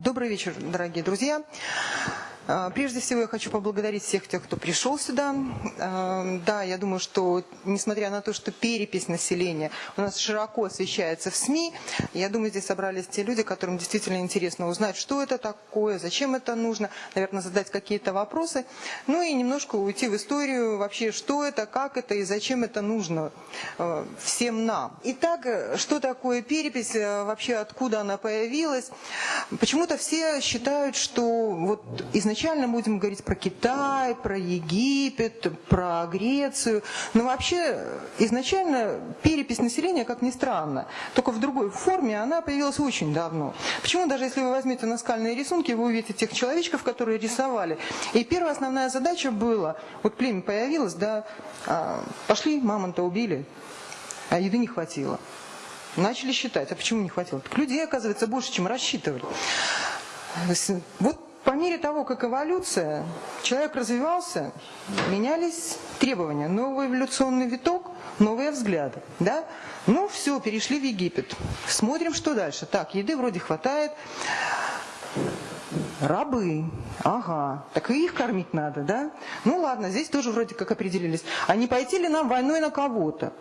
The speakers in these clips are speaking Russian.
Добрый вечер, дорогие друзья. А, прежде всего, я хочу поблагодарить всех тех, кто пришел сюда. А, да, я думаю, что, несмотря на то, что перепись населения у нас широко освещается в СМИ, я думаю, здесь собрались те люди, которым действительно интересно узнать, что это такое, зачем это нужно, наверное, задать какие-то вопросы, ну и немножко уйти в историю вообще, что это, как это и зачем это нужно а, всем нам. Итак, что такое перепись, вообще откуда она появилась? Почему-то все считают, что вот изначально изначально будем говорить про Китай, про Египет, про Грецию. Но вообще изначально перепись населения, как ни странно, только в другой форме, она появилась очень давно. Почему даже если вы возьмете наскальные рисунки, вы увидите тех человечков, которые рисовали. И первая основная задача была, вот племя появилось, да, а, пошли, мамонта убили, а еды не хватило. Начали считать, а почему не хватило? Так людей, оказывается, больше, чем рассчитывали. Вот по мере того, как эволюция, человек развивался, менялись требования. Новый эволюционный виток, новые взгляды. Да? Ну все, перешли в Египет. Смотрим, что дальше. Так, еды вроде хватает. Рабы, ага, так и их кормить надо, да? Ну ладно, здесь тоже вроде как определились. А не пойти ли нам войной на кого-то?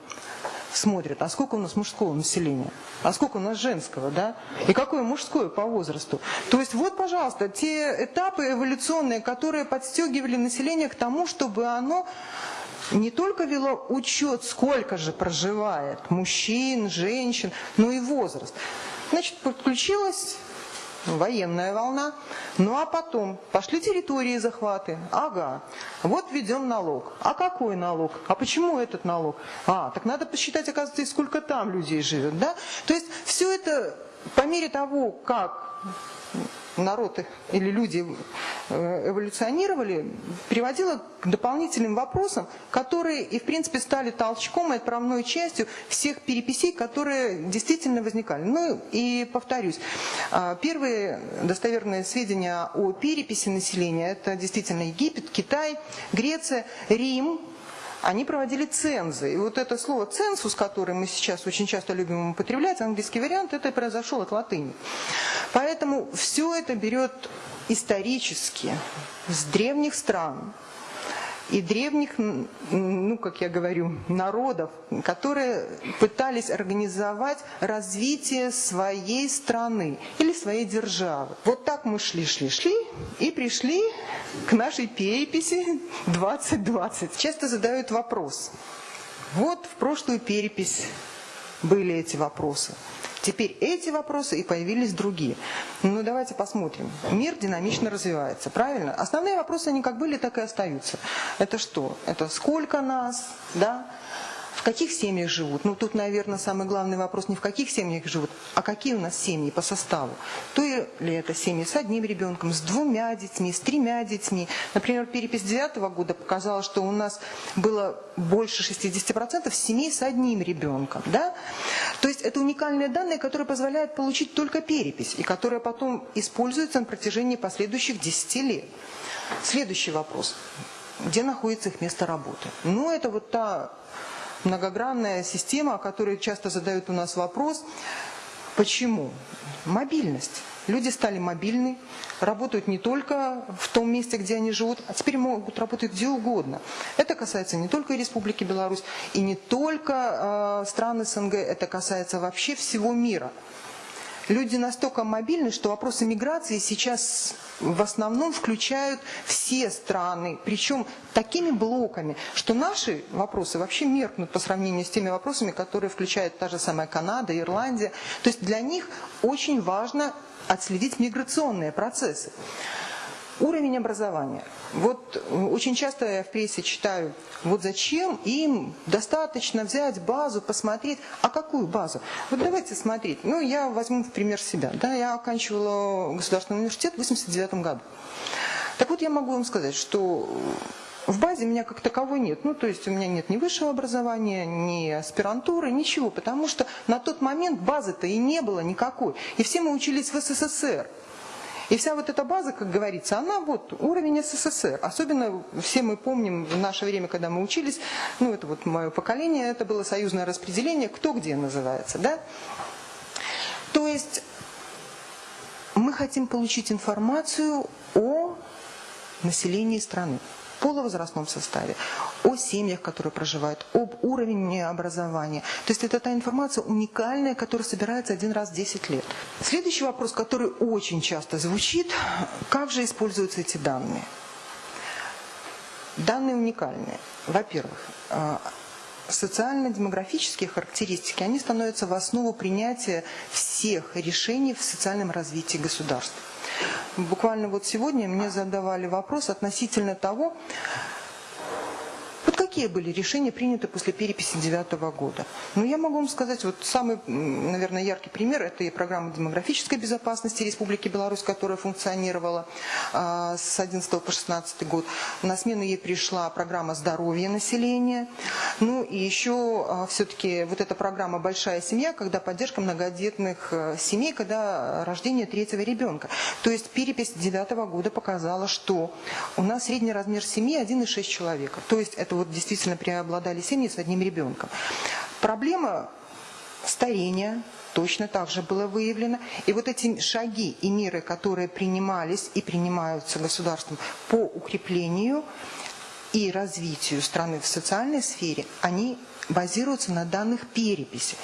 Смотрят, а сколько у нас мужского населения, а сколько у нас женского, да, и какое мужское по возрасту. То есть вот, пожалуйста, те этапы эволюционные, которые подстегивали население к тому, чтобы оно не только вело учет, сколько же проживает мужчин, женщин, но и возраст. Значит, подключилась военная волна. Ну а потом пошли территории захваты. Ага, вот введем налог. А какой налог? А почему этот налог? А, так надо посчитать, оказывается, сколько там людей живет. Да? То есть все это по мере того, как народ или люди э, эволюционировали, приводило к дополнительным вопросам, которые и в принципе стали толчком и отправной частью всех переписей, которые действительно возникали. Ну и повторюсь, а, первые достоверные сведения о переписи населения это действительно Египет, Китай, Греция, Рим, они проводили цензы. И вот это слово «ценсус», которое мы сейчас очень часто любим употреблять, английский вариант, это произошел от латыни. Поэтому все это берет исторически с древних стран, и древних, ну, как я говорю, народов, которые пытались организовать развитие своей страны или своей державы. Вот так мы шли, шли, шли и пришли к нашей переписи 2020. Часто задают вопрос. Вот в прошлую перепись были эти вопросы. Теперь эти вопросы и появились другие. Ну давайте посмотрим. Мир динамично развивается, правильно? Основные вопросы, они как были, так и остаются. Это что? Это сколько нас, да? в каких семьях живут. Ну, тут, наверное, самый главный вопрос не в каких семьях живут, а какие у нас семьи по составу. То ли это семьи с одним ребенком, с двумя детьми, с тремя детьми. Например, перепись 2009 года показала, что у нас было больше 60% семей с одним ребенком. Да? То есть это уникальные данные, которые позволяют получить только перепись, и которые потом используются на протяжении последующих 10 лет. Следующий вопрос. Где находится их место работы? Ну, это вот та многогранная система, о которой часто задают у нас вопрос. Почему? Мобильность. Люди стали мобильны, работают не только в том месте, где они живут, а теперь могут работать где угодно. Это касается не только Республики Беларусь и не только э, стран СНГ, это касается вообще всего мира. Люди настолько мобильны, что вопросы миграции сейчас в основном включают все страны, причем такими блоками, что наши вопросы вообще меркнут по сравнению с теми вопросами, которые включают та же самая Канада, Ирландия. То есть для них очень важно отследить миграционные процессы. Уровень образования. Вот очень часто я в прессе читаю, вот зачем им достаточно взять базу, посмотреть, а какую базу? Вот давайте смотреть. Ну, я возьму в пример себя. Да, я оканчивала государственный университет в 89 году. Так вот, я могу вам сказать, что в базе меня как таковой нет. Ну, то есть у меня нет ни высшего образования, ни аспирантуры, ничего. Потому что на тот момент базы-то и не было никакой. И все мы учились в СССР. И вся вот эта база, как говорится, она вот уровень СССР. Особенно все мы помним в наше время, когда мы учились, ну это вот мое поколение, это было союзное распределение, кто где называется, да? То есть Мы хотим получить информацию о населении страны полувозрастном составе, о семьях, которые проживают, об уровне образования. То есть это та информация уникальная, которая собирается один раз в 10 лет. Следующий вопрос, который очень часто звучит, как же используются эти данные? Данные уникальные. Во-первых, э, социально-демографические характеристики, они становятся в основу принятия всех решений в социальном развитии государства. Буквально вот сегодня мне задавали вопрос относительно того, какие были решения приняты после переписи 2009 года? Ну, я могу вам сказать, вот самый, наверное, яркий пример – это и программа демографической безопасности Республики Беларусь, которая функционировала э, с 11 по 16 год. На смену ей пришла программа здоровья населения. Ну, и еще э, а, все-таки вот эта программа «Большая семья», когда поддержка многодетных э, семей, когда рождение третьего ребенка. То есть перепись 2009 года показала, что у нас средний размер семьи 1,6 человека. То есть это вот действительно преобладали семьи с одним ребенком. Проблема старения точно так же было выявлено. И вот эти шаги и меры, которые принимались и принимаются государством по укреплению и развитию страны в социальной сфере, они базируются на данных переписи.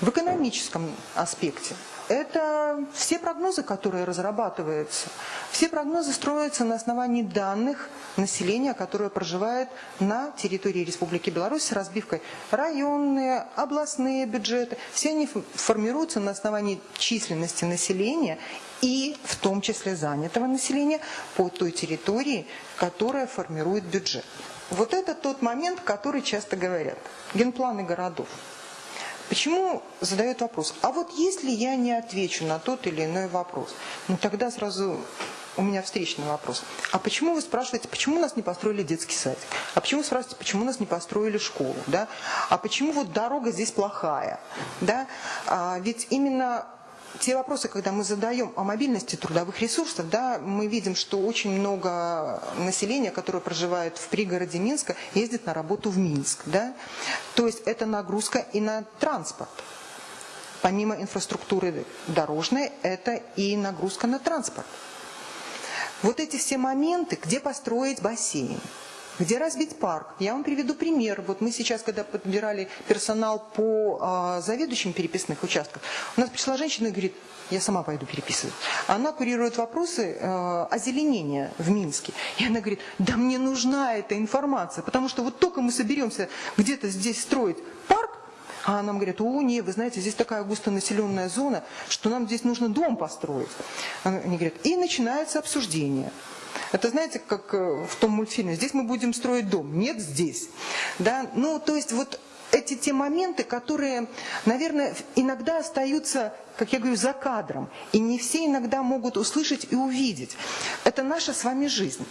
В экономическом аспекте это все прогнозы, которые разрабатываются. Все прогнозы строятся на основании данных населения, которое проживает на территории Республики Беларусь с разбивкой районные, областные бюджеты. Все они формируются на основании численности населения и в том числе занятого населения по той территории, которая формирует бюджет. Вот это тот момент, который часто говорят. Генпланы городов. Почему задают вопрос? А вот если я не отвечу на тот или иной вопрос, ну тогда сразу у меня встречный вопрос. А почему вы спрашиваете, почему у нас не построили детский садик? А почему вы спрашиваете, почему у нас не построили школу? Да? А почему вот дорога здесь плохая? Да? А ведь именно те вопросы, когда мы задаем о мобильности трудовых ресурсов, да, мы видим, что очень много населения, которое проживает в пригороде Минска, ездит на работу в Минск. Да? То есть это нагрузка и на транспорт. Помимо инфраструктуры дорожной, это и нагрузка на транспорт. Вот эти все моменты, где построить бассейн, где разбить парк? Я вам приведу пример. Вот мы сейчас, когда подбирали персонал по э, заведующим переписных участков, у нас пришла женщина и говорит, я сама пойду переписывать. Она курирует вопросы э, озеленения в Минске. И она говорит, да мне нужна эта информация, потому что вот только мы соберемся где-то здесь строить парк, а нам говорят, о, нет, вы знаете, здесь такая густонаселенная зона, что нам здесь нужно дом построить. Они говорят, и начинается обсуждение. Это знаете, как э, в том мультфильме, здесь мы будем строить дом, нет здесь. Да? Ну, то есть вот эти те моменты, которые, наверное, иногда остаются, как я говорю, за кадром. И не все иногда могут услышать и увидеть. Это наша с вами жизнь.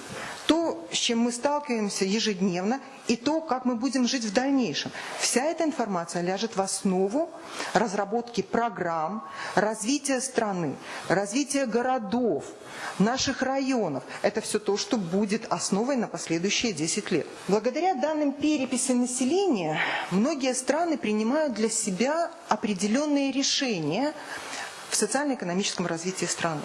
То, с чем мы сталкиваемся ежедневно, и то, как мы будем жить в дальнейшем. Вся эта информация ляжет в основу разработки программ, развития страны, развития городов, наших районов. Это все то, что будет основой на последующие 10 лет. Благодаря данным переписи населения, многие страны принимают для себя определенные решения в социально-экономическом развитии страны.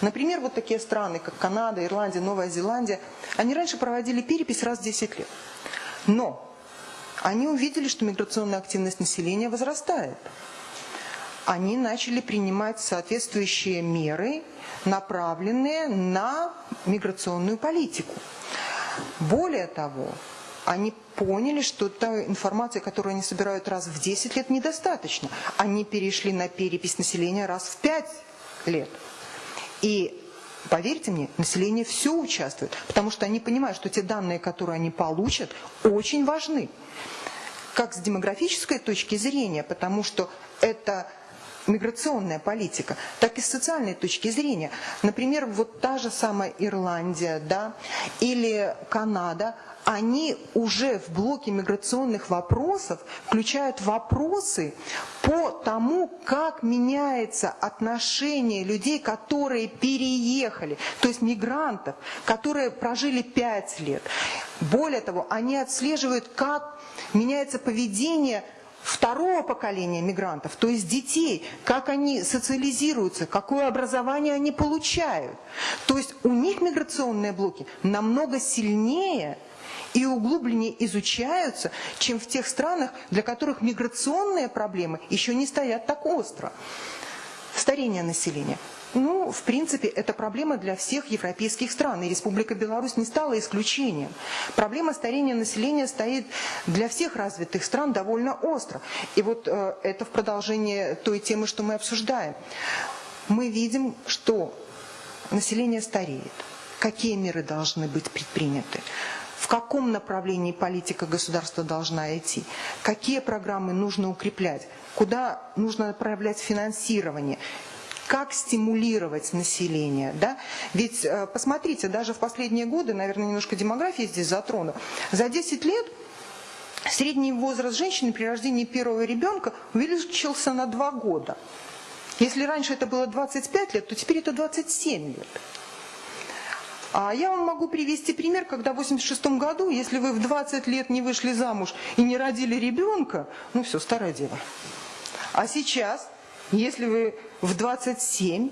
Например, вот такие страны, как Канада, Ирландия, Новая Зеландия, они раньше проводили перепись раз в 10 лет. Но они увидели, что миграционная активность населения возрастает. Они начали принимать соответствующие меры, направленные на миграционную политику. Более того, они поняли, что та информация, которую они собирают раз в 10 лет, недостаточно. Они перешли на перепись населения раз в 5 лет. И Поверьте мне, население все участвует, потому что они понимают, что те данные, которые они получат, очень важны. Как с демографической точки зрения, потому что это миграционная политика, так и с социальной точки зрения. Например, вот та же самая Ирландия да, или Канада – они уже в блоке миграционных вопросов включают вопросы по тому, как меняется отношение людей, которые переехали, то есть мигрантов, которые прожили пять лет. Более того, они отслеживают, как меняется поведение второго поколения мигрантов, то есть детей, как они социализируются, какое образование они получают. То есть у них миграционные блоки намного сильнее и углубленнее изучаются, чем в тех странах, для которых миграционные проблемы еще не стоят так остро. Старение населения. Ну, в принципе, это проблема для всех европейских стран, и Республика Беларусь не стала исключением. Проблема старения населения стоит для всех развитых стран довольно остро. И вот э, это в продолжение той темы, что мы обсуждаем. Мы видим, что население стареет. Какие меры должны быть предприняты? В каком направлении политика государства должна идти, какие программы нужно укреплять, куда нужно направлять финансирование, как стимулировать население. Да? Ведь э, посмотрите, даже в последние годы, наверное, немножко демографии здесь затрону, за 10 лет средний возраст женщины при рождении первого ребенка увеличился на 2 года. Если раньше это было 25 лет, то теперь это 27 лет. А я вам могу привести пример, когда в 86 году, если вы в 20 лет не вышли замуж и не родили ребенка, ну все, старая дева. А сейчас, если вы в 27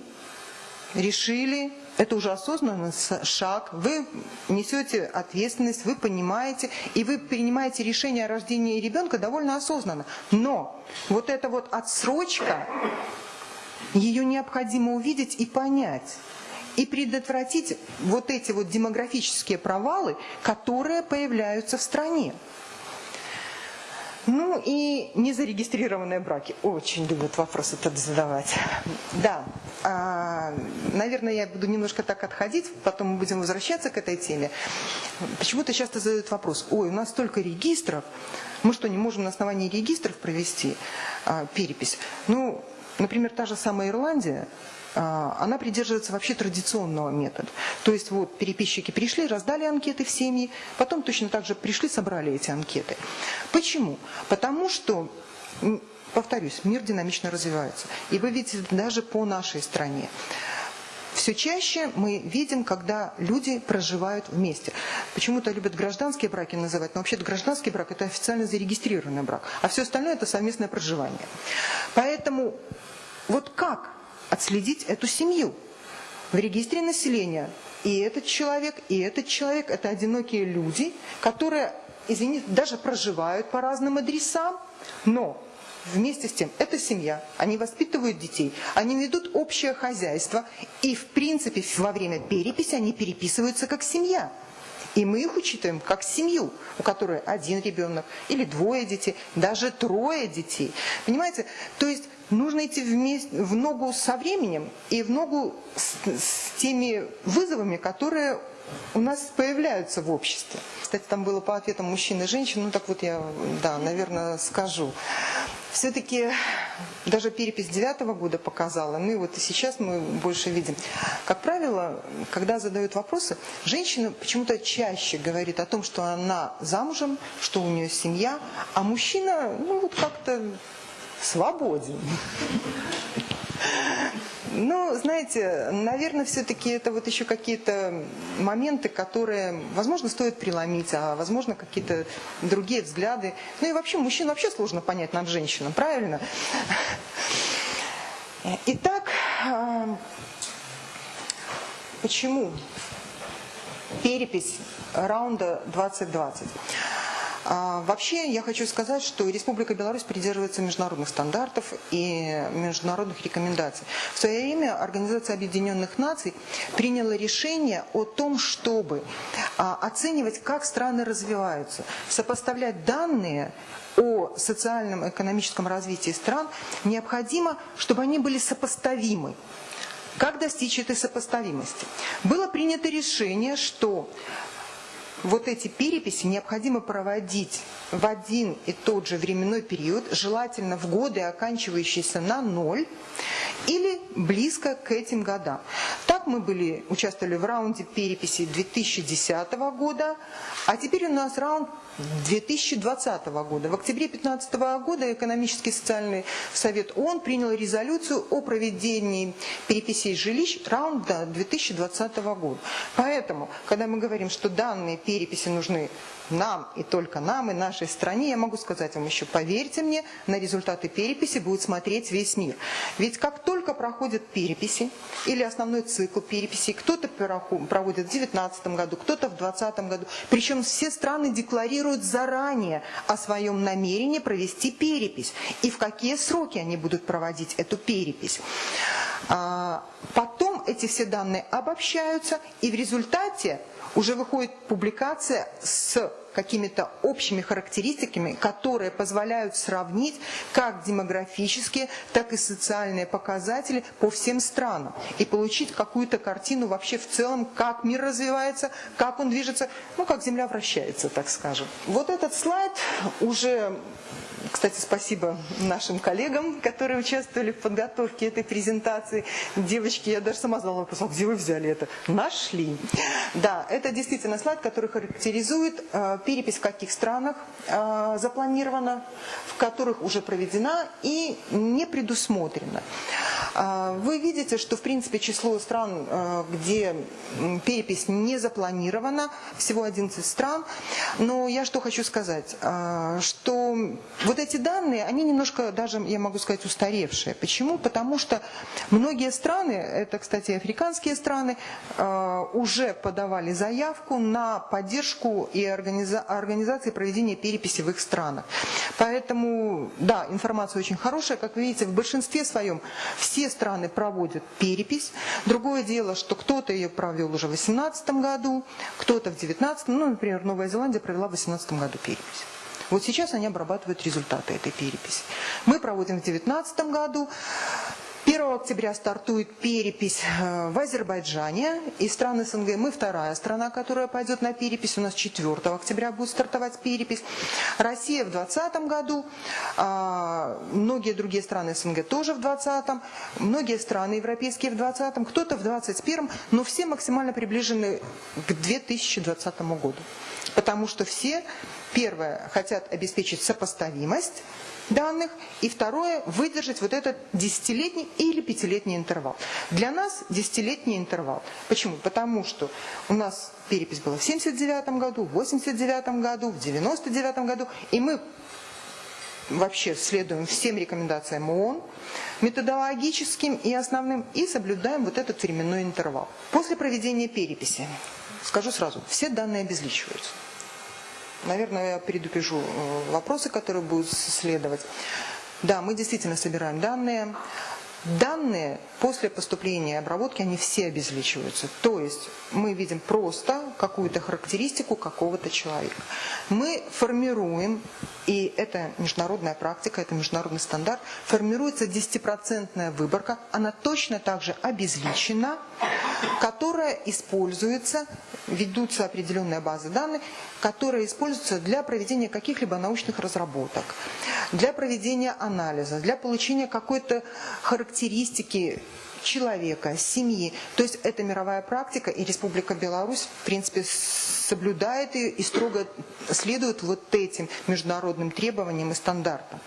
решили, это уже осознанный шаг, вы несете ответственность, вы понимаете, и вы принимаете решение о рождении ребенка довольно осознанно. Но вот эта вот отсрочка, ее необходимо увидеть и понять и предотвратить вот эти вот демографические провалы, которые появляются в стране. Ну и незарегистрированные браки. Очень любят вопрос этот задавать. Да, а, наверное, я буду немножко так отходить, потом мы будем возвращаться к этой теме. Почему-то часто задают вопрос, ой, у нас столько регистров, мы что, не можем на основании регистров провести а, перепись? Ну, например, та же самая Ирландия, она придерживается вообще традиционного метода. То есть вот переписчики пришли, раздали анкеты в семьи, потом точно так же пришли, собрали эти анкеты. Почему? Потому что повторюсь, мир динамично развивается. И вы видите даже по нашей стране. Все чаще мы видим, когда люди проживают вместе. Почему-то любят гражданские браки называть, но вообще-то гражданский брак – это официально зарегистрированный брак, а все остальное – это совместное проживание. Поэтому вот как отследить эту семью в регистре населения. И этот человек, и этот человек – это одинокие люди, которые, извините, даже проживают по разным адресам, но вместе с тем это семья, они воспитывают детей, они ведут общее хозяйство, и в принципе во время переписи они переписываются как семья. И мы их учитываем как семью, у которой один ребенок или двое детей, даже трое детей. Понимаете? То есть нужно идти вместе, в ногу со временем и в ногу с, с теми вызовами, которые у нас появляются в обществе. Кстати, там было по ответам мужчин и женщин, ну так вот я, да, наверное, скажу. Все-таки даже перепись девятого года показала, ну и вот и сейчас мы больше видим. Как правило, когда задают вопросы, женщина почему-то чаще говорит о том, что она замужем, что у нее семья, а мужчина, ну вот как-то свободен. Ну, знаете, наверное, все-таки это вот еще какие-то моменты, которые, возможно, стоит преломить, а возможно, какие-то другие взгляды. Ну и вообще, мужчин вообще сложно понять над женщинам, правильно? Итак, почему перепись раунда 2020? А, вообще, я хочу сказать, что Республика Беларусь придерживается международных стандартов и международных рекомендаций. В свое время Организация Объединенных Наций приняла решение о том, чтобы а, оценивать, как страны развиваются, сопоставлять данные о социальном и экономическом развитии стран, необходимо, чтобы они были сопоставимы. Как достичь этой сопоставимости? Было принято решение, что вот эти переписи необходимо проводить в один и тот же временной период, желательно в годы, оканчивающиеся на ноль, или близко к этим годам. Так мы были, участвовали в раунде переписи 2010 года, а теперь у нас раунд 2020 года. В октябре 2015 года Экономический и социальный совет ООН принял резолюцию о проведении переписей жилищ раунда 2020 года. Поэтому, когда мы говорим, что данные переписи нужны нам и только нам и нашей стране, я могу сказать вам еще, поверьте мне, на результаты переписи будет смотреть весь мир. Ведь как только проходят переписи или основной цикл переписи, кто-то проводит в 2019 году, кто-то в 2020 году, причем все страны декларируют заранее о своем намерении провести перепись и в какие сроки они будут проводить эту перепись. А, потом эти все данные обобщаются, и в результате уже выходит публикация с какими-то общими характеристиками, которые позволяют сравнить как демографические, так и социальные показатели по всем странам и получить какую-то картину вообще в целом, как мир развивается, как он движется, ну, как Земля вращается, так скажем. Вот этот слайд уже кстати, спасибо нашим коллегам, которые участвовали в подготовке этой презентации. Девочки, я даже сама задала вопрос, а где вы взяли это? Нашли. Да, это действительно слайд, который характеризует э, перепись в каких странах э, запланирована, в которых уже проведена и не предусмотрена. Э, вы видите, что в принципе число стран, э, где перепись не запланирована, всего 11 стран. Но я что хочу сказать, э, что вот эти данные, они немножко даже, я могу сказать, устаревшие. Почему? Потому что многие страны, это, кстати, африканские страны, э, уже подавали заявку на поддержку и организа организации проведения переписи в их странах. Поэтому, да, информация очень хорошая. Как вы видите, в большинстве своем все страны проводят перепись. Другое дело, что кто-то ее провел уже в 2018 году, кто-то в 2019, ну, например, Новая Зеландия провела в 2018 году перепись. Вот сейчас они обрабатывают результаты этой переписи. Мы проводим в 2019 году. 1 октября стартует перепись э, в Азербайджане из стран СНГ. Мы вторая страна, которая пойдет на перепись. У нас 4 октября будет стартовать перепись. Россия в 2020 году. А, многие другие страны СНГ тоже в 2020. Многие страны европейские в 2020. Кто-то в 2021. Но все максимально приближены к 2020 году. Потому что все Первое, хотят обеспечить сопоставимость данных, и второе, выдержать вот этот десятилетний или пятилетний интервал. Для нас десятилетний интервал. Почему? Потому что у нас перепись была в 79 году, в 89 году, в 99 году, и мы вообще следуем всем рекомендациям ООН, методологическим и основным, и соблюдаем вот этот временной интервал. После проведения переписи, скажу сразу, все данные обезличиваются. Наверное, я предупрежу э, вопросы, которые будут следовать. Да, мы действительно собираем данные. Данные после поступления и обработки, они все обезличиваются. То есть мы видим просто какую-то характеристику какого-то человека. Мы формируем, и это международная практика, это международный стандарт, формируется 10% выборка, она точно так же обезличена, которая используется, ведутся определенные базы данных, которые используются для проведения каких-либо научных разработок, для проведения анализа, для получения какой-то характеристики человека, семьи. То есть это мировая практика, и Республика Беларусь, в принципе, соблюдает ее и строго следует вот этим международным требованиям и стандартам.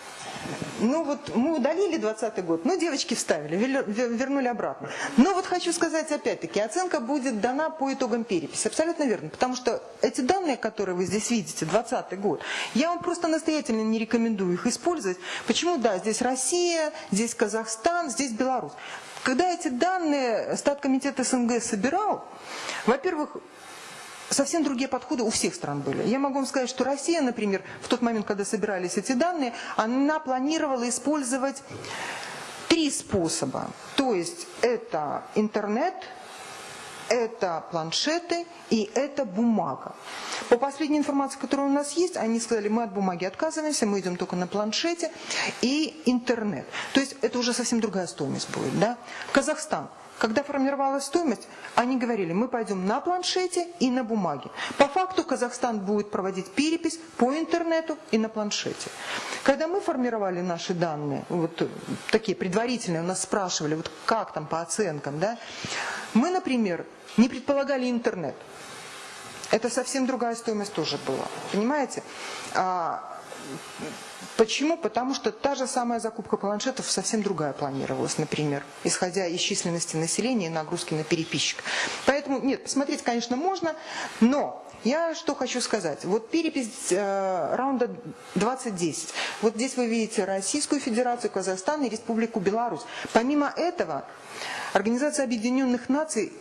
Ну вот мы удалили 20 год, ну девочки вставили, вернули обратно. Но вот хочу сказать опять-таки, оценка будет дана по итогам переписи. Абсолютно верно, потому что эти данные, которые вы здесь видите, 20 год, я вам просто настоятельно не рекомендую их использовать. Почему? Да, здесь Россия, здесь Казахстан, здесь Беларусь. Когда эти данные Статкомитет СНГ собирал, во-первых, совсем другие подходы у всех стран были. Я могу вам сказать, что Россия, например, в тот момент, когда собирались эти данные, она планировала использовать три способа. То есть это интернет, это планшеты и это бумага. По последней информации, которая у нас есть, они сказали, мы от бумаги отказываемся, мы идем только на планшете и интернет. То есть это уже совсем другая стоимость будет. Да? Казахстан. Когда формировалась стоимость, они говорили, мы пойдем на планшете и на бумаге. По факту Казахстан будет проводить перепись по интернету и на планшете. Когда мы формировали наши данные, вот такие предварительные, у нас спрашивали, вот как там по оценкам, да, мы, например, не предполагали интернет. Это совсем другая стоимость тоже была. Понимаете? А, Почему? Потому что та же самая закупка планшетов совсем другая планировалась, например, исходя из численности населения и нагрузки на переписчик. Поэтому, нет, посмотреть, конечно, можно, но я что хочу сказать. Вот перепись э, раунда 2010. Вот здесь вы видите Российскую Федерацию, Казахстан и Республику Беларусь. Помимо этого, Организация Объединенных Наций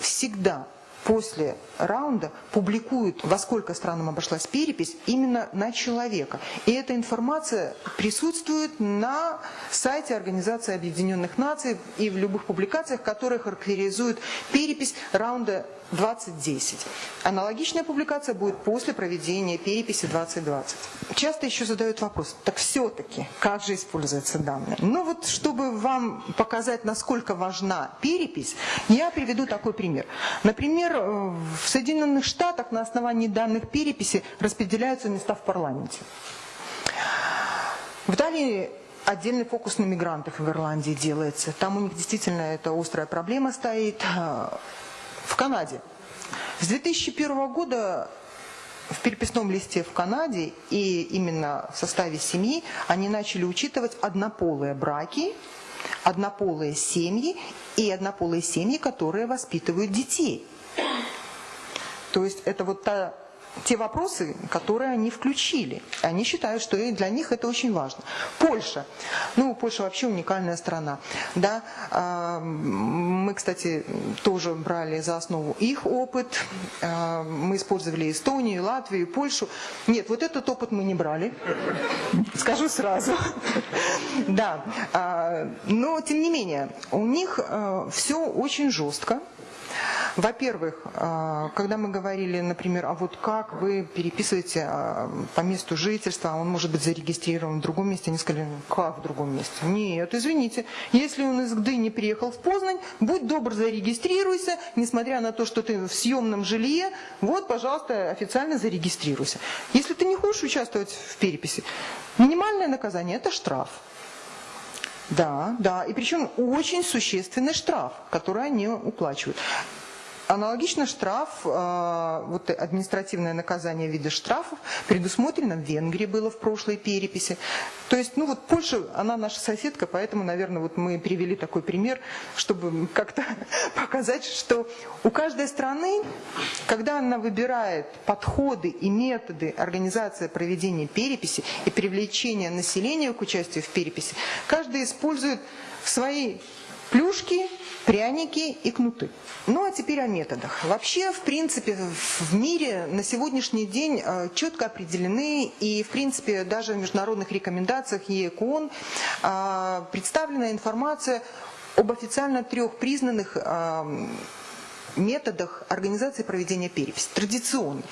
всегда после раунда публикуют, во сколько странам обошлась перепись, именно на человека. И эта информация присутствует на сайте Организации Объединенных Наций и в любых публикациях, которые характеризуют перепись раунда 2010. Аналогичная публикация будет после проведения переписи 2020. Часто еще задают вопрос, так все-таки, как же используются данные? Ну вот, чтобы вам показать, насколько важна перепись, я приведу такой пример. Например, э, в Соединенных Штатах на основании данных переписи распределяются места в парламенте. В Италии отдельный фокус на мигрантов в Ирландии делается. Там у них действительно эта острая проблема стоит. В Канаде. С 2001 года в переписном листе в Канаде и именно в составе семьи они начали учитывать однополые браки, однополые семьи и однополые семьи, которые воспитывают детей. То есть это вот та те вопросы, которые они включили. Они считают, что для них это очень важно. Польша. Ну, Польша вообще уникальная страна. Да? А, мы, кстати, тоже брали за основу их опыт. А, мы использовали Эстонию, Латвию, Польшу. Нет, вот этот опыт мы не брали. Скажу сразу. Да. А, но, тем не менее, у них все очень жестко. Во-первых, а, когда мы говорили, например, а вот как вы переписываете а, по месту жительства, он может быть зарегистрирован в другом месте, они сказали, как в другом месте? Нет, извините, если он из Гдыни приехал в Познань, будь добр, зарегистрируйся, несмотря на то, что ты в съемном жилье, вот, пожалуйста, официально зарегистрируйся. Если ты не хочешь участвовать в переписи, минимальное наказание – это штраф. Да, да, и причем очень существенный штраф, который они уплачивают. Аналогично штраф, э, вот административное наказание в виде штрафов предусмотрено в Венгрии было в прошлой переписи. То есть, ну вот Польша, она наша соседка, поэтому, наверное, вот мы привели такой пример, чтобы как-то показать, что у каждой страны, когда она выбирает подходы и методы организации проведения переписи и привлечения населения к участию в переписи, каждый использует свои плюшки, пряники и кнуты. Ну а теперь о методах. Вообще, в принципе, в мире на сегодняшний день э, четко определены и, в принципе, даже в международных рекомендациях ЕКОН э, представлена информация об официально трех признанных э, методах организации проведения переписи. Традиционный.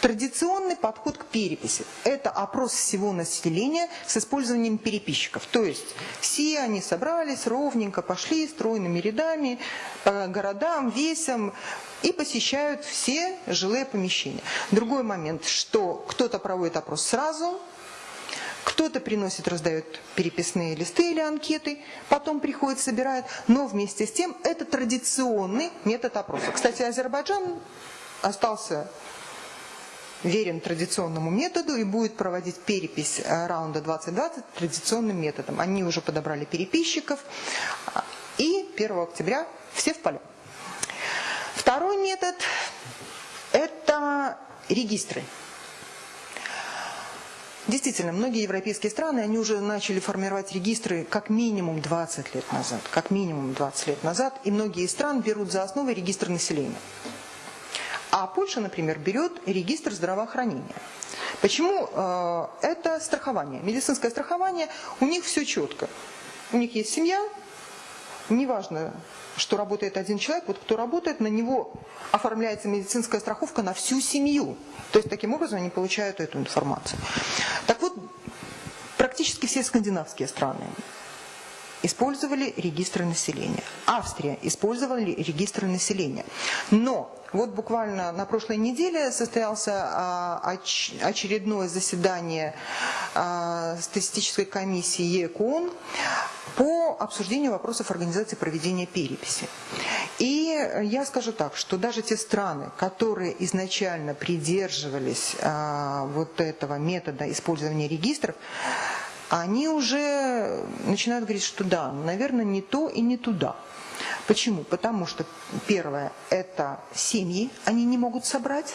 Традиционный подход к переписи – это опрос всего населения с использованием переписчиков. То есть все они собрались ровненько, пошли стройными рядами по городам, весям и посещают все жилые помещения. Другой момент, что кто-то проводит опрос сразу, кто-то приносит, раздает переписные листы или анкеты, потом приходит, собирает. Но вместе с тем это традиционный метод опроса. Кстати, Азербайджан остался верен традиционному методу и будет проводить перепись э, раунда 2020 традиционным методом. Они уже подобрали переписчиков, и 1 октября все в поле. Второй метод – это регистры. Действительно, многие европейские страны, они уже начали формировать регистры как минимум 20 лет назад. Как минимум 20 лет назад. И многие страны берут за основу регистр населения. А Польша, например, берет регистр здравоохранения. Почему? Э, это страхование. Медицинское страхование, у них все четко. У них есть семья, неважно, что работает один человек, вот кто работает, на него оформляется медицинская страховка на всю семью. То есть таким образом они получают эту информацию. Так вот, практически все скандинавские страны использовали регистры населения. Австрия использовали регистры населения. Но вот буквально на прошлой неделе состоялся а, очередное заседание а, статистической комиссии ЕКОН по обсуждению вопросов организации проведения переписи. И я скажу так, что даже те страны, которые изначально придерживались а, вот этого метода использования регистров, они уже начинают говорить, что да, наверное, не то и не туда. Почему? Потому что первое – это семьи, они не могут собрать.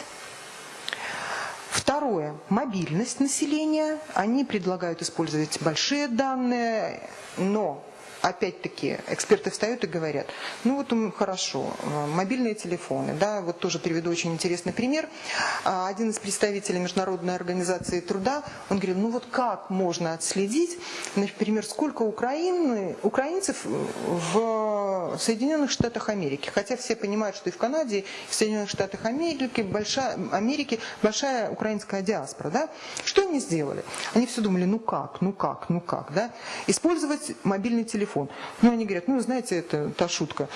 Второе. Мобильность населения. Они предлагают использовать большие данные, но опять-таки, эксперты встают и говорят, ну вот хорошо, э, мобильные телефоны, да, вот тоже приведу очень интересный пример. А, один из представителей Международной организации труда, он говорил, ну вот как можно отследить, например, сколько Украины, украинцев в Соединенных Штатах Америки, хотя все понимают, что и в Канаде, и в Соединенных Штатах Америки большая, Америки большая украинская диаспора, да, что они сделали? Они все думали, ну как, ну как, ну как, да, использовать мобильный телефон телефон. Ну, они говорят, ну, знаете, это та шутка.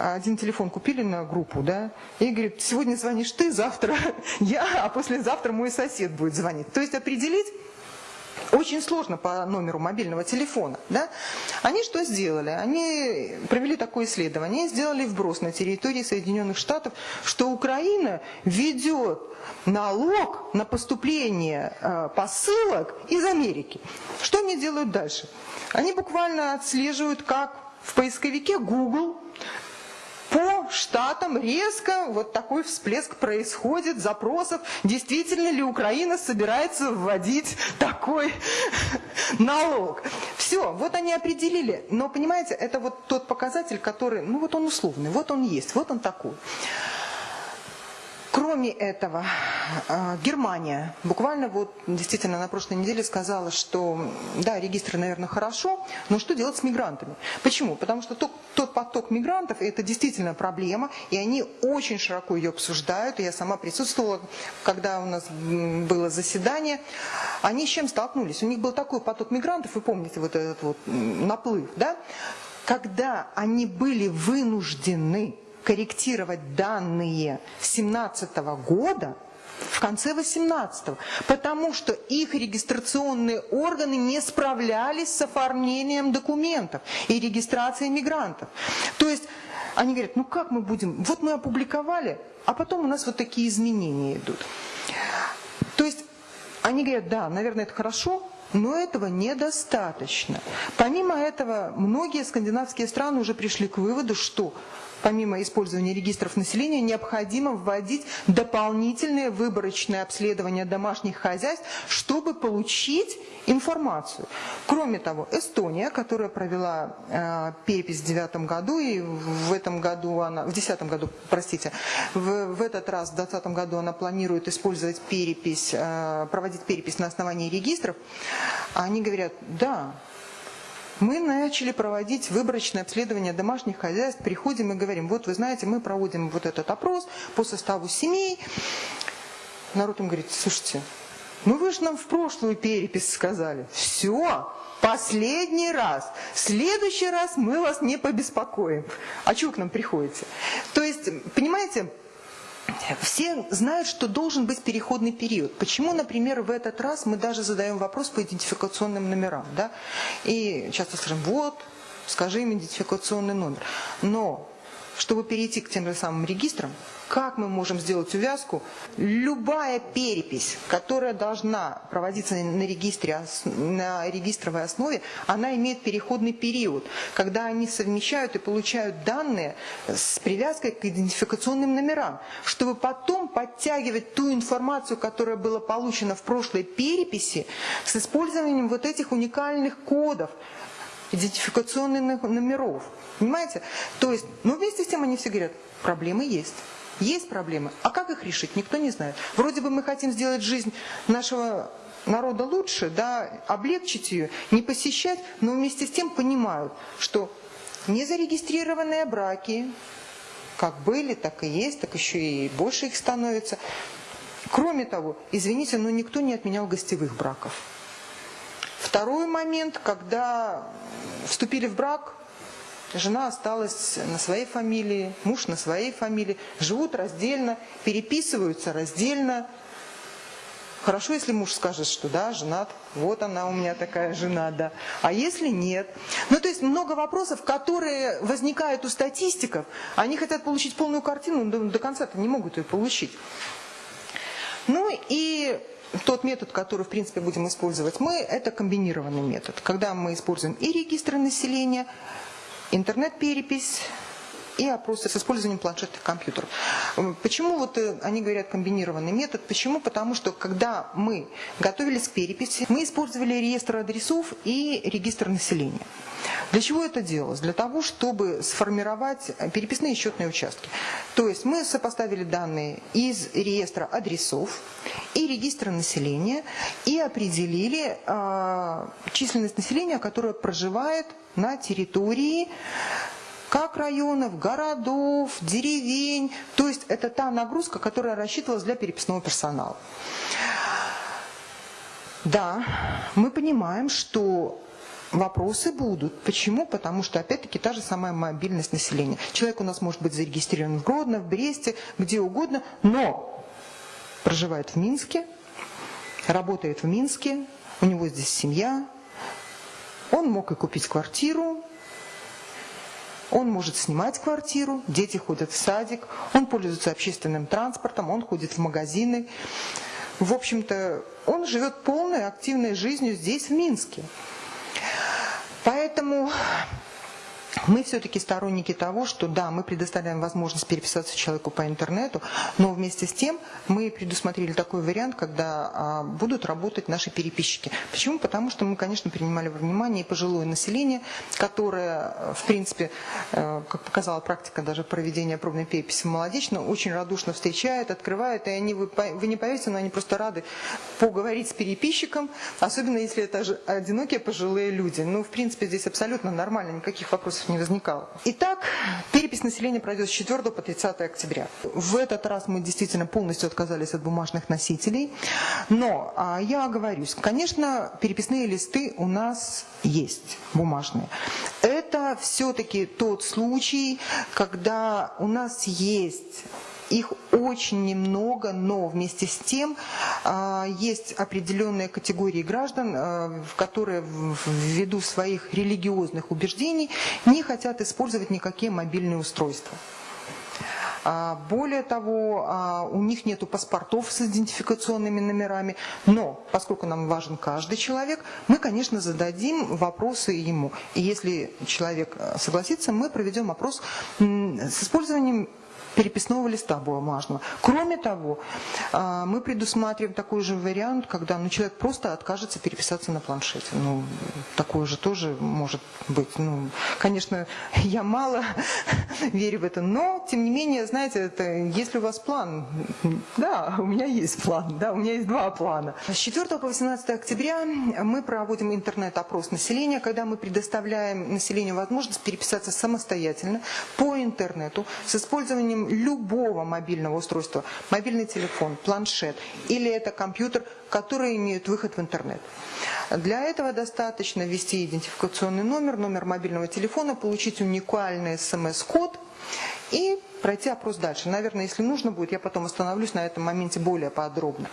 Один телефон купили на группу, да, и говорит, сегодня звонишь ты, завтра я, а послезавтра мой сосед будет звонить. То есть определить очень сложно по номеру мобильного телефона. Да? Они что сделали? Они провели такое исследование, сделали вброс на территории Соединенных Штатов, что Украина ведет налог на поступление э, посылок из Америки. Что они делают дальше? Они буквально отслеживают, как в поисковике Google по штатам резко вот такой всплеск происходит запросов, действительно ли Украина собирается вводить такой налог. Все, вот они определили. Но понимаете, это вот тот показатель, который, ну вот он условный, вот он есть, вот он такой. Кроме этого, а, Германия буквально вот действительно на прошлой неделе сказала, что да, регистры, наверное, хорошо, но что делать с мигрантами? Почему? Потому что тот, тот поток мигрантов – это действительно проблема, и они очень широко ее обсуждают. Я сама присутствовала, когда у нас было заседание. Они с чем столкнулись? У них был такой поток мигрантов, вы помните вот этот вот наплыв, да? Когда они были вынуждены корректировать данные 2017 года в конце 18-го, потому что их регистрационные органы не справлялись с оформлением документов и регистрацией мигрантов. То есть они говорят, ну как мы будем, вот мы опубликовали, а потом у нас вот такие изменения идут. То есть они говорят, да, наверное, это хорошо, но этого недостаточно. Помимо этого, многие скандинавские страны уже пришли к выводу, что помимо использования регистров населения, необходимо вводить дополнительное выборочное обследование домашних хозяйств, чтобы получить информацию. Кроме того, Эстония, которая провела э, перепись в девятом году, и в этом году она, в десятом году, простите, в, в этот раз, в двадцатом году она планирует использовать перепись, э, проводить перепись на основании регистров, они говорят, да, мы начали проводить выборочное обследование домашних хозяйств, приходим и говорим, вот вы знаете, мы проводим вот этот опрос по составу семей. Народ им говорит, слушайте, ну вы же нам в прошлую перепись сказали. Все, последний раз. В следующий раз мы вас не побеспокоим. А чего к нам приходите? То есть, понимаете, все знают, что должен быть переходный период. Почему, например, в этот раз мы даже задаем вопрос по идентификационным номерам. Да? И часто скажем, вот, скажи им идентификационный номер. Но чтобы перейти к тем же самым регистрам, как мы можем сделать увязку? Любая перепись, которая должна проводиться на, регистре, на регистровой основе, она имеет переходный период, когда они совмещают и получают данные с привязкой к идентификационным номерам, чтобы потом подтягивать ту информацию, которая была получена в прошлой переписи, с использованием вот этих уникальных кодов, идентификационных номеров. Понимаете? То есть, но вместе с тем они все говорят, проблемы есть. Есть проблемы. А как их решить, никто не знает. Вроде бы мы хотим сделать жизнь нашего народа лучше, да, облегчить ее, не посещать, но вместе с тем понимают, что незарегистрированные браки, как были, так и есть, так еще и больше их становится. Кроме того, извините, но никто не отменял гостевых браков. Второй момент, когда вступили в брак, Жена осталась на своей фамилии, муж на своей фамилии, живут раздельно, переписываются раздельно. Хорошо, если муж скажет, что да, женат, вот она у меня такая жена, да. А если нет? Ну, то есть много вопросов, которые возникают у статистиков. Они хотят получить полную картину, но до конца-то не могут ее получить. Ну и тот метод, который, в принципе, будем использовать мы, это комбинированный метод. Когда мы используем и регистры населения, интернет-перепись и опросы с использованием планшетных компьютеров. Почему вот э, они говорят комбинированный метод? Почему? Потому что когда мы готовились к переписи, мы использовали реестр адресов и регистр населения. Для чего это делалось? Для того, чтобы сформировать переписные счетные участки. То есть мы сопоставили данные из реестра адресов и регистра населения и определили э, численность населения, которое проживает на территории как районов, городов, деревень. То есть это та нагрузка, которая рассчитывалась для переписного персонала. Да, мы понимаем, что Вопросы будут. Почему? Потому что, опять-таки, та же самая мобильность населения. Человек у нас может быть зарегистрирован в Гродно, в Бресте, где угодно, но проживает в Минске, работает в Минске, у него здесь семья, он мог и купить квартиру, он может снимать квартиру, дети ходят в садик, он пользуется общественным транспортом, он ходит в магазины. В общем-то, он живет полной активной жизнью здесь, в Минске. Поэтому мы все-таки сторонники того, что да, мы предоставляем возможность переписаться человеку по интернету, но вместе с тем мы предусмотрели такой вариант, когда а, будут работать наши переписчики. Почему? Потому что мы, конечно, принимали во внимание и пожилое население, которое, в принципе, э, как показала практика даже проведения пробной переписи молодечно, очень радушно встречает, открывает, и они, вы, вы не поверите, но они просто рады поговорить с переписчиком, особенно если это одинокие пожилые люди. Ну, в принципе, здесь абсолютно нормально, никаких вопросов не возникало. Итак, перепись населения пройдет с 4 по 30 октября. В этот раз мы действительно полностью отказались от бумажных носителей. Но а, я оговорюсь, конечно, переписные листы у нас есть бумажные. Это все-таки тот случай, когда у нас есть их очень немного, но вместе с тем а, есть определенные категории граждан, а, которые ввиду своих религиозных убеждений не хотят использовать никакие мобильные устройства. А, более того, у них нет паспортов с идентификационными номерами, но поскольку нам важен каждый человек, мы, конечно, зададим вопросы ему. И если человек согласится, мы проведем опрос с использованием переписного листа бумажного. Кроме того, а, мы предусматриваем такой же вариант, когда ну, человек просто откажется переписаться на планшете. Ну, такое же тоже может быть. Ну, конечно, я мало верю в это, но, тем не менее, знаете, это, если у вас план, да, у меня есть план, да, у меня есть два плана. С 4 по 18 октября мы проводим интернет-опрос населения, когда мы предоставляем населению возможность переписаться самостоятельно по интернету с использованием любого мобильного устройства, мобильный телефон, планшет или это компьютер, которые имеют выход в интернет. Для этого достаточно ввести идентификационный номер, номер мобильного телефона, получить уникальный смс-код и пройти опрос дальше. Наверное, если нужно будет, я потом остановлюсь на этом моменте более подробно.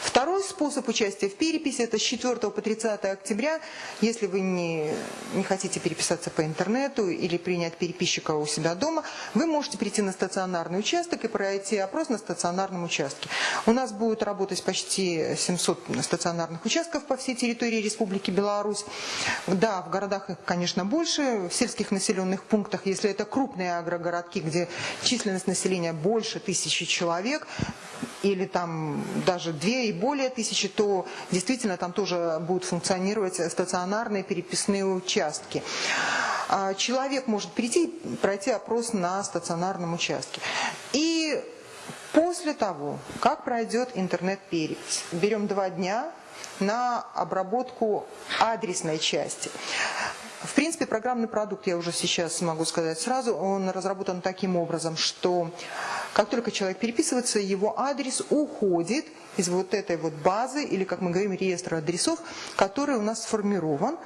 Второй способ участия в переписи – это с 4 по 30 октября. Если вы не, не хотите переписаться по интернету или принять переписчика у себя дома, вы можете прийти на стационарный участок и пройти опрос на стационарном участке. У нас будет работать почти 700 стационарных участков по всей территории Республики Беларусь. Да, в городах их, конечно, больше, в сельских населенных пунктах, если это крупные агрогородки, где численность населения больше тысячи человек, или там даже две и более тысячи, то действительно там тоже будут функционировать стационарные переписные участки. А человек может прийти пройти опрос на стационарном участке. И после того, как пройдет интернет-перепись, берем два дня на обработку адресной части. В принципе, программный продукт, я уже сейчас могу сказать сразу, он разработан таким образом, что как только человек переписывается, его адрес уходит из вот этой вот базы, или, как мы говорим, реестра адресов, который у нас сформирован,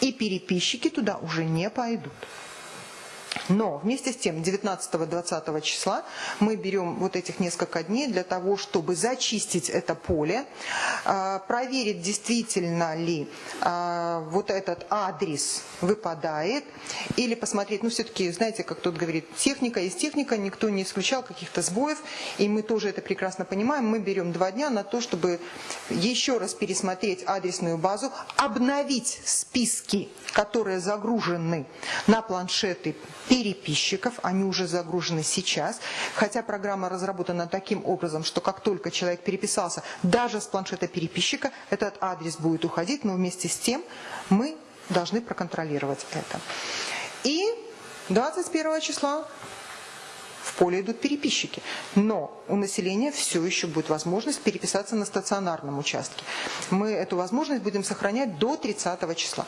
и переписчики туда уже не пойдут. Но вместе с тем 19-20 числа мы берем вот этих несколько дней для того, чтобы зачистить это поле, а, проверить, действительно ли а, вот этот адрес выпадает, или посмотреть, ну все-таки, знаете, как тот говорит, техника есть техника, никто не исключал каких-то сбоев, и мы тоже это прекрасно понимаем, мы берем два дня на то, чтобы еще раз пересмотреть адресную базу, обновить списки, которые загружены на планшеты переписчиков, они уже загружены сейчас, хотя программа разработана таким образом, что как только человек переписался, даже с планшета переписчика, этот адрес будет уходить, но вместе с тем мы должны проконтролировать это. И 21 числа в поле идут переписчики. Но у населения все еще будет возможность переписаться на стационарном участке. Мы эту возможность будем сохранять до 30 числа.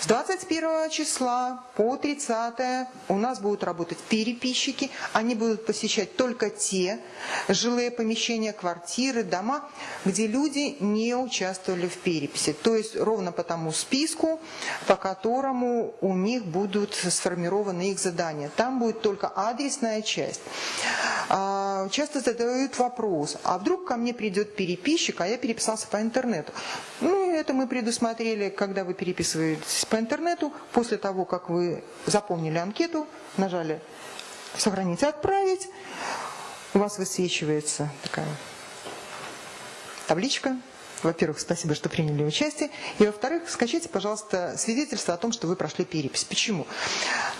С 21 числа по 30 у нас будут работать переписчики. Они будут посещать только те жилые помещения, квартиры, дома, где люди не участвовали в переписи. То есть ровно по тому списку, по которому у них будут сформированы их задания. Там будет только адресная часть. А, часто задают вопрос, а вдруг ко мне придет переписчик, а я переписался по интернету. Ну, это мы предусмотрели, когда вы переписываетесь по интернету, после того, как вы заполнили анкету, нажали «Сохранить и отправить», у вас высвечивается такая табличка. Во-первых, спасибо, что приняли участие. И во-вторых, скачайте, пожалуйста, свидетельство о том, что вы прошли перепись. Почему?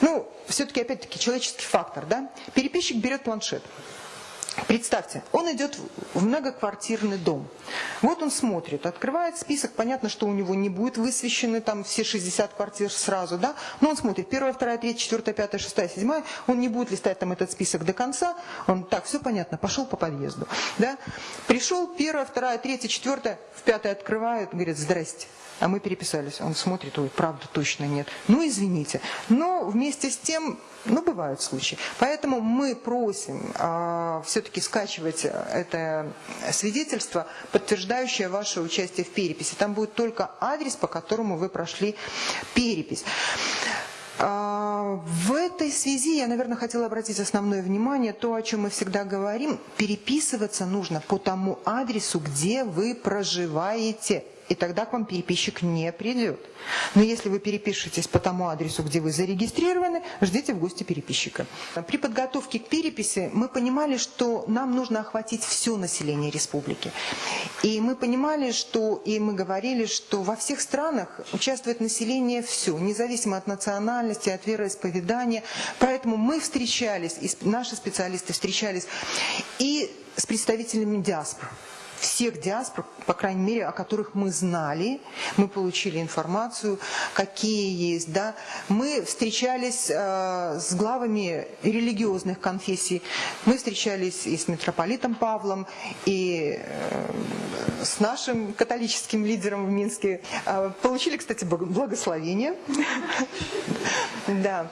Ну, все-таки, опять-таки, человеческий фактор, да? Переписчик берет планшет. Представьте, он идет в многоквартирный дом. Вот он смотрит, открывает список, понятно, что у него не будет высвещены там все 60 квартир сразу, да, но он смотрит, первая, вторая, третья, четвертая, пятая, шестая, седьмая, он не будет листать там этот список до конца, он, так, все понятно, пошел по подъезду, да. Пришел, первая, вторая, третья, четвертая, в пятая открывает, говорит, здрасте, а мы переписались. Он смотрит, ой, правда точно нет. Ну, извините. Но вместе с тем, ну, бывают случаи. Поэтому мы просим э, все-таки скачивать это свидетельство, подтверждающее ваше участие в переписи. Там будет только адрес, по которому вы прошли перепись. А, в этой связи я, наверное, хотела обратить основное внимание, то, о чем мы всегда говорим, переписываться нужно по тому адресу, где вы проживаете и тогда к вам переписчик не придет. Но если вы перепишетесь по тому адресу, где вы зарегистрированы, ждите в гости переписчика. При подготовке к переписи мы понимали, что нам нужно охватить все население республики. И мы понимали, что, и мы говорили, что во всех странах участвует население все, независимо от национальности, от вероисповедания. Поэтому мы встречались, и наши специалисты встречались и с представителями диаспор всех диаспор, по крайней мере, о которых мы знали, мы получили информацию, какие есть, да. Мы встречались э, с главами религиозных конфессий, мы встречались и с митрополитом Павлом, и э, с нашим католическим лидером в Минске. Э, получили, кстати, благословение. Да.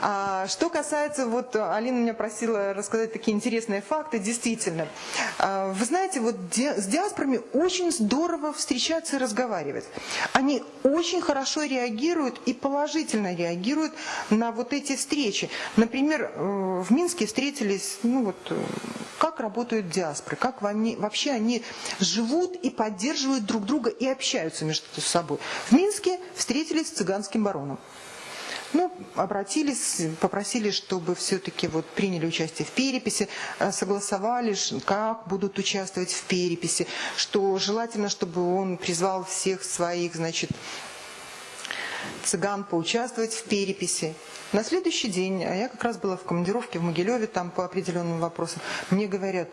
А что касается, вот Алина меня просила рассказать такие интересные факты, действительно. Э, вы знаете, вот с диаспорами очень здорово встречаться и разговаривать. Они очень хорошо реагируют и положительно реагируют на вот эти встречи. Например, э, в Минске встретились, ну вот, э, как работают диаспоры, как они, вообще они живут и поддерживают друг друга и общаются между собой. В Минске встретились с цыганским бароном. Ну, обратились, попросили, чтобы все-таки вот приняли участие в переписи, э, согласовали, как будут участвовать в переписи, что желательно, чтобы он призвал всех своих, значит, цыган поучаствовать в переписи. На следующий день, а я как раз была в командировке в Могилеве, там по определенным вопросам, мне говорят,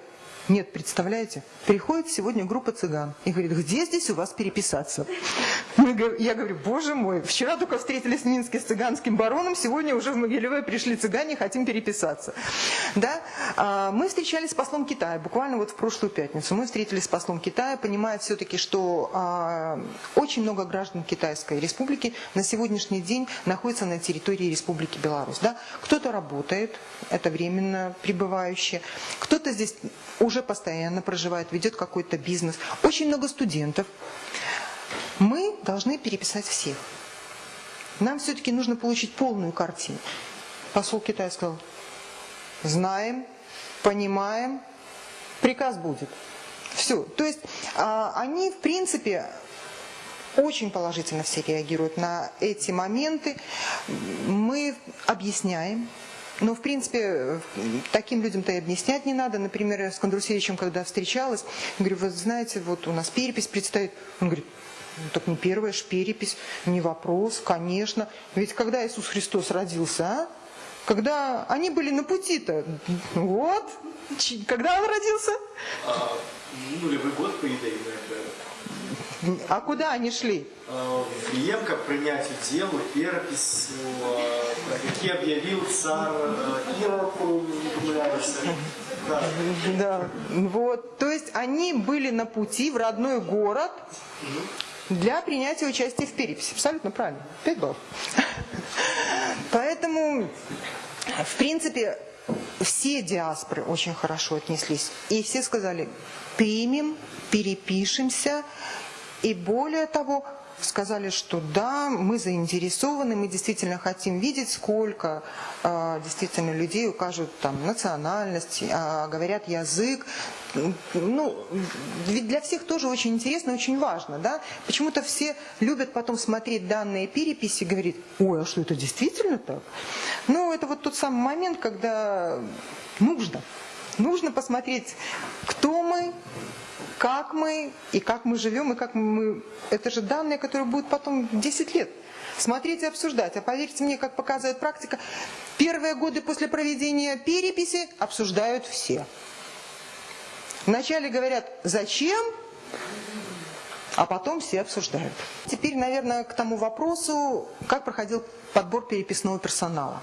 нет, представляете, приходит сегодня группа цыган и говорит, где здесь у вас переписаться? Я говорю, боже мой, вчера только встретились в Минске с цыганским бароном, сегодня уже в Могилеве пришли цыгане, хотим переписаться. Да? А, мы встречались с послом Китая, буквально вот в прошлую пятницу. Мы встретились с послом Китая, понимая все-таки, что а, очень много граждан Китайской республики на сегодняшний день находятся на территории Республики Беларусь. Да? Кто-то работает, это временно пребывающие, кто-то здесь уже уже постоянно проживает, ведет какой-то бизнес. Очень много студентов. Мы должны переписать всех. Нам все-таки нужно получить полную картину. Посол Китая сказал, знаем, понимаем, приказ будет. Все. То есть а, они, в принципе, очень положительно все реагируют на эти моменты. Мы объясняем, но, в принципе, таким людям-то и объяснять не надо. Например, я с Кондрусевичем, когда встречалась, говорю, вы знаете, вот у нас перепись предстоит. Он говорит, ну, так не первая ж перепись, не вопрос, конечно. Ведь когда Иисус Христос родился, а? когда они были на пути-то. Вот. Когда он родился? А, нулевой год, по идее, А куда они шли? В Риемка принятию делу, перепись, какие объявил царь Ирод, да. да. Вот. То есть они были на пути в родной город для принятия участия в переписи. Абсолютно правильно. Пять баллов. Поэтому, в принципе, все диаспоры очень хорошо отнеслись. И все сказали, примем, перепишемся. И более того, сказали, что да, мы заинтересованы, мы действительно хотим видеть, сколько э, действительно людей укажут там национальность, э, говорят язык. Ну, ведь для всех тоже очень интересно, очень важно, да? Почему-то все любят потом смотреть данные переписи и говорить, ой, а что это действительно так? Ну, это вот тот самый момент, когда нужно. Нужно посмотреть, кто мы, как мы, и как мы живем, и как мы... Это же данные, которые будут потом 10 лет смотреть и обсуждать. А поверьте мне, как показывает практика, первые годы после проведения переписи обсуждают все. Вначале говорят, зачем, а потом все обсуждают. Теперь, наверное, к тому вопросу, как проходил подбор переписного персонала.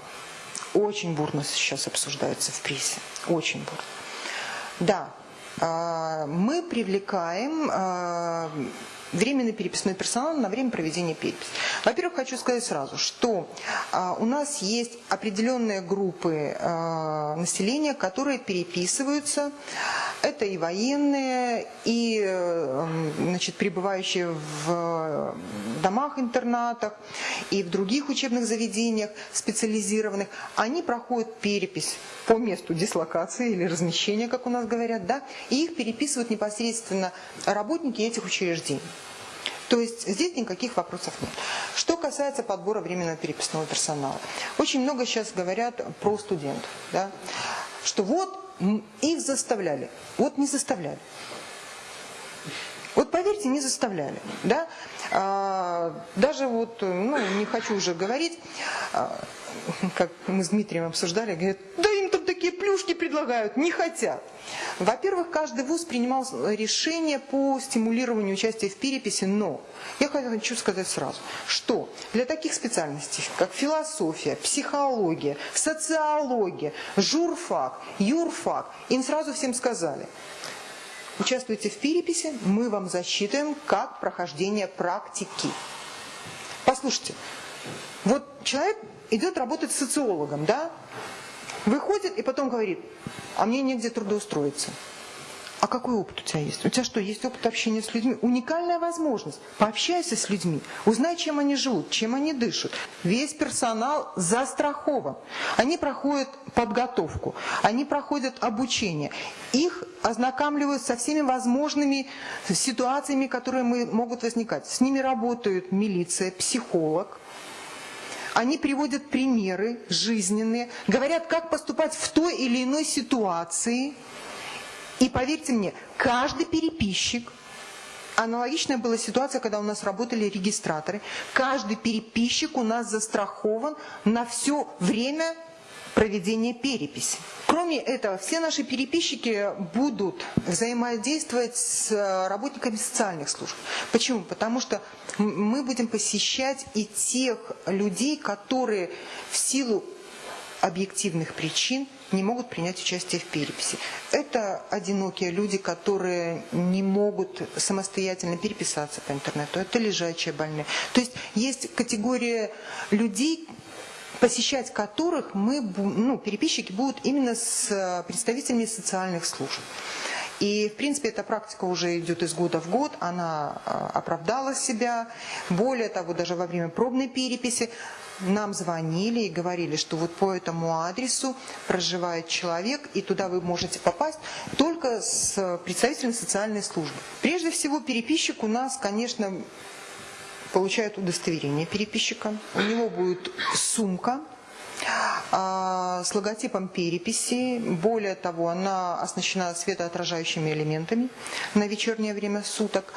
Очень бурно сейчас обсуждается в прессе. Очень бурно. Да, мы привлекаем а, временный переписной персонал на время проведения переписи. Во-первых, хочу сказать сразу, что а, у нас есть определенные группы а, населения, которые переписываются. Это и военные, и э, значит, пребывающие в домах-интернатах, и в других учебных заведениях специализированных. Они проходят перепись по месту дислокации или размещения, как у нас говорят, да, и их переписывают непосредственно работники этих учреждений. То есть здесь никаких вопросов нет. Что касается подбора временного переписного персонала. Очень много сейчас говорят про студентов. Да? Что вот их заставляли. Вот не заставляли. Вот поверьте, не заставляли. Да? А, даже вот, ну, не хочу уже говорить, а, как мы с Дмитрием обсуждали, говорят, да такие плюшки предлагают, не хотят. Во-первых, каждый вуз принимал решение по стимулированию участия в переписи, но я хочу сказать сразу, что для таких специальностей, как философия, психология, социология, журфак, юрфак, им сразу всем сказали, участвуйте в переписи, мы вам засчитываем как прохождение практики. Послушайте, вот человек идет работать социологом, да, выходит и потом говорит, а мне негде трудоустроиться. А какой опыт у тебя есть? У тебя что, есть опыт общения с людьми? Уникальная возможность. Пообщайся с людьми, узнай, чем они живут, чем они дышат. Весь персонал застрахован. Они проходят подготовку, они проходят обучение. Их ознакомливают со всеми возможными ситуациями, которые могут возникать. С ними работают милиция, психолог, они приводят примеры жизненные, говорят, как поступать в той или иной ситуации. И поверьте мне, каждый переписчик, аналогичная была ситуация, когда у нас работали регистраторы, каждый переписчик у нас застрахован на все время проведения переписи. Кроме этого, все наши переписчики будут взаимодействовать с э, работниками социальных служб. Почему? Потому что мы будем посещать и тех людей, которые в силу объективных причин не могут принять участие в переписи. Это одинокие люди, которые не могут самостоятельно переписаться по интернету. Это лежачие больные. То есть есть категория людей, посещать которых мы, ну, переписчики будут именно с э, представителями социальных служб. И, в принципе, эта практика уже идет из года в год, она э, оправдала себя. Более того, даже во время пробной переписи нам звонили и говорили, что вот по этому адресу проживает человек, и туда вы можете попасть только с представителем социальной службы. Прежде всего, переписчик у нас, конечно, получает удостоверение переписчика. У него будет сумка а, с логотипом переписи. Более того, она оснащена светоотражающими элементами на вечернее время суток.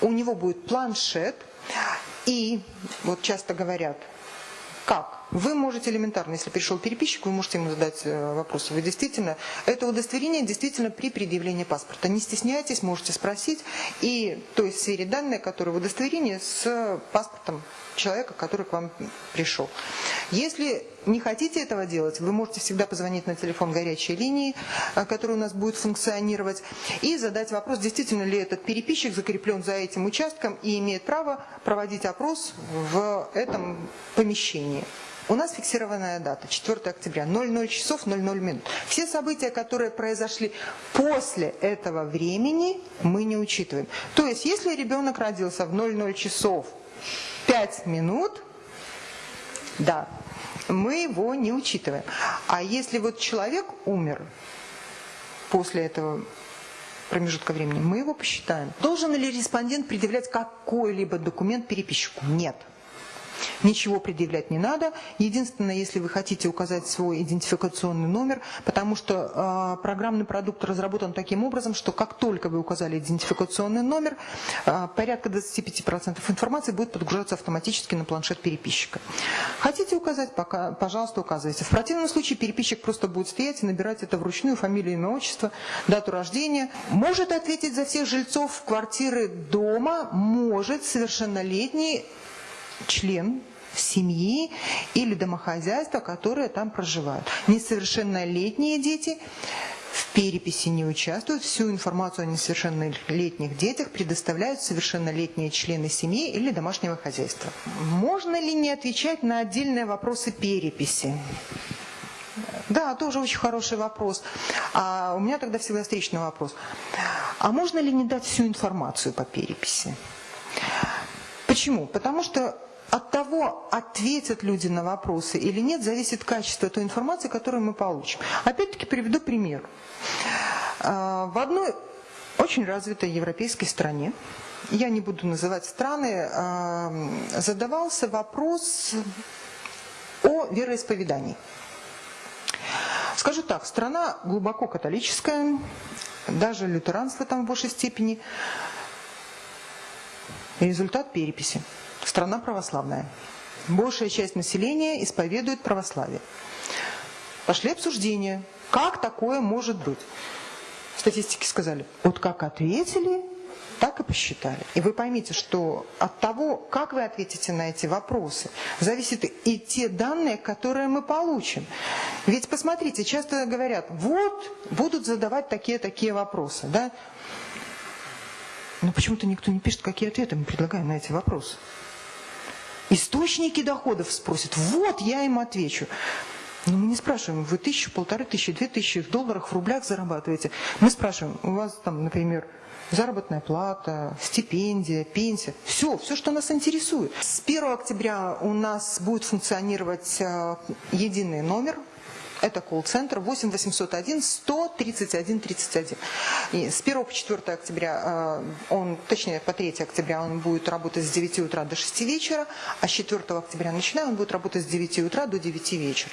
У него будет планшет. И, вот часто говорят, Как? Вы можете элементарно, если пришел переписчик, вы можете ему задать э, вопрос. Вы действительно, это удостоверение действительно при предъявлении паспорта. Не стесняйтесь, можете спросить. И то есть сфере данные, которые в удостоверении с паспортом человека, который к вам пришел. Если не хотите этого делать, вы можете всегда позвонить на телефон горячей линии, э, который у нас будет функционировать, и задать вопрос, действительно ли этот переписчик закреплен за этим участком и имеет право проводить опрос в этом помещении. У нас фиксированная дата, 4 октября, 00 часов 00 минут. Все события, которые произошли после этого времени, мы не учитываем. То есть, если ребенок родился в 00 часов 5 минут, да, мы его не учитываем. А если вот человек умер после этого промежутка времени, мы его посчитаем. Должен ли респондент предъявлять какой-либо документ переписчику? Нет. Ничего предъявлять не надо. Единственное, если вы хотите указать свой идентификационный номер, потому что э, программный продукт разработан таким образом, что как только вы указали идентификационный номер, э, порядка 25% информации будет подгружаться автоматически на планшет переписчика. Хотите указать, пока, пожалуйста, указывайте. В противном случае переписчик просто будет стоять и набирать это вручную, фамилию, имя, отчество, дату рождения. Может ответить за всех жильцов квартиры дома, может совершеннолетний член семьи или домохозяйства, которые там проживают. Несовершеннолетние дети в переписи не участвуют. Всю информацию о несовершеннолетних детях предоставляют совершеннолетние члены семьи или домашнего хозяйства. Можно ли не отвечать на отдельные вопросы переписи? Да, тоже очень хороший вопрос. А у меня тогда всегда встречный вопрос. А можно ли не дать всю информацию по переписи? Почему? Потому что от того, ответят люди на вопросы или нет, зависит качество той информации, которую мы получим. Опять-таки приведу пример. А, в одной очень развитой европейской стране, я не буду называть страны, а, задавался вопрос о вероисповедании. Скажу так, страна глубоко католическая, даже лютеранство там в большей степени. Результат переписи. Страна православная. Большая часть населения исповедует православие. Пошли обсуждения. Как такое может быть? Статистики сказали, вот как ответили, так и посчитали. И вы поймите, что от того, как вы ответите на эти вопросы, зависит и те данные, которые мы получим. Ведь посмотрите, часто говорят, вот будут задавать такие-такие вопросы. Да? Но почему-то никто не пишет, какие ответы мы предлагаем на эти вопросы. Источники доходов спросят. Вот я им отвечу. Но мы не спрашиваем, вы тысячу, полторы тысячи, две тысячи в долларах, в рублях зарабатываете. Мы спрашиваем, у вас там, например, заработная плата, стипендия, пенсия. Все, все, что нас интересует. С 1 октября у нас будет функционировать э, единый номер это колл-центр 8 801 131 31. И с 1 по 4 октября, э, он, точнее по 3 октября он будет работать с 9 утра до 6 вечера, а с 4 октября начиная он будет работать с 9 утра до 9 вечера.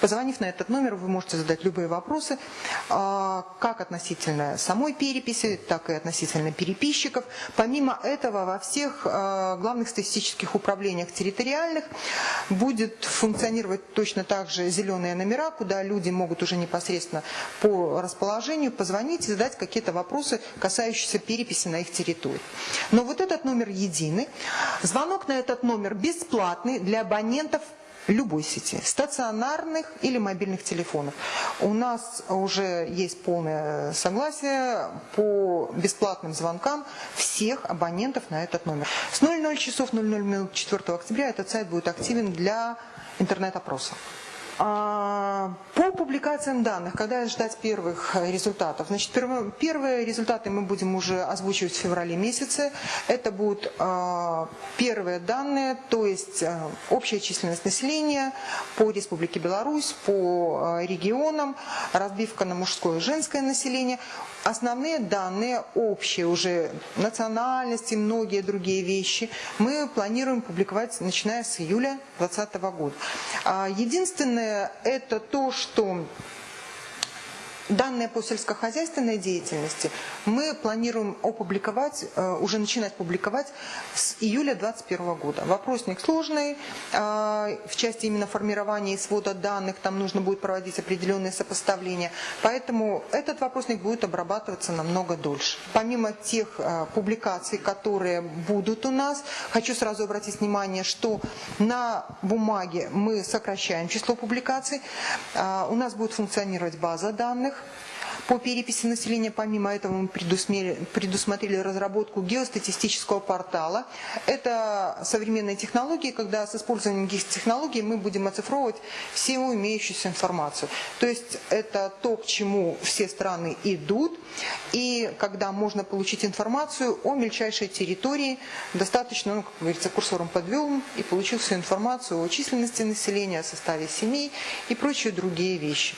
Позвонив на этот номер, вы можете задать любые вопросы, а, как относительно самой переписи, так и относительно переписчиков. Помимо этого, во всех а, главных статистических управлениях территориальных будет функционировать точно так же зеленые номера, куда люди могут уже непосредственно по расположению позвонить и задать какие-то вопросы, касающиеся переписи на их территории. Но вот этот номер единый. Звонок на этот номер бесплатный для абонентов любой сети, стационарных или мобильных телефонов. У нас уже есть полное согласие по бесплатным звонкам всех абонентов на этот номер. С 00 часов 00 минут 4 октября этот сайт будет активен для интернет-опроса. А, по публикациям данных, когда ждать первых результатов? Значит, первые результаты мы будем уже озвучивать в феврале месяце. Это будут а, первые данные, то есть а, общая численность населения по Республике Беларусь, по регионам, разбивка на мужское и женское население. Основные данные, общие уже национальности, многие другие вещи, мы планируем публиковать начиная с июля 2020 года. Единственное это то, что Данные по сельскохозяйственной деятельности мы планируем опубликовать, э, уже начинать публиковать с июля 2021 года. Вопросник сложный, э, в части именно формирования и свода данных, там нужно будет проводить определенные сопоставления, поэтому этот вопросник будет обрабатываться намного дольше. Помимо тех э, публикаций, которые будут у нас, хочу сразу обратить внимание, что на бумаге мы сокращаем число публикаций, у нас будет функционировать база данных, по переписи населения, помимо этого, мы предусмотрели, разработку геостатистического портала. Это современные технологии, когда с использованием геотехнологий мы будем оцифровывать всю имеющуюся информацию. То есть это то, к чему все страны идут, и когда можно получить информацию о мельчайшей территории, достаточно, ну, как говорится, курсором подвел и получил всю информацию о численности населения, о составе семей и прочие другие вещи.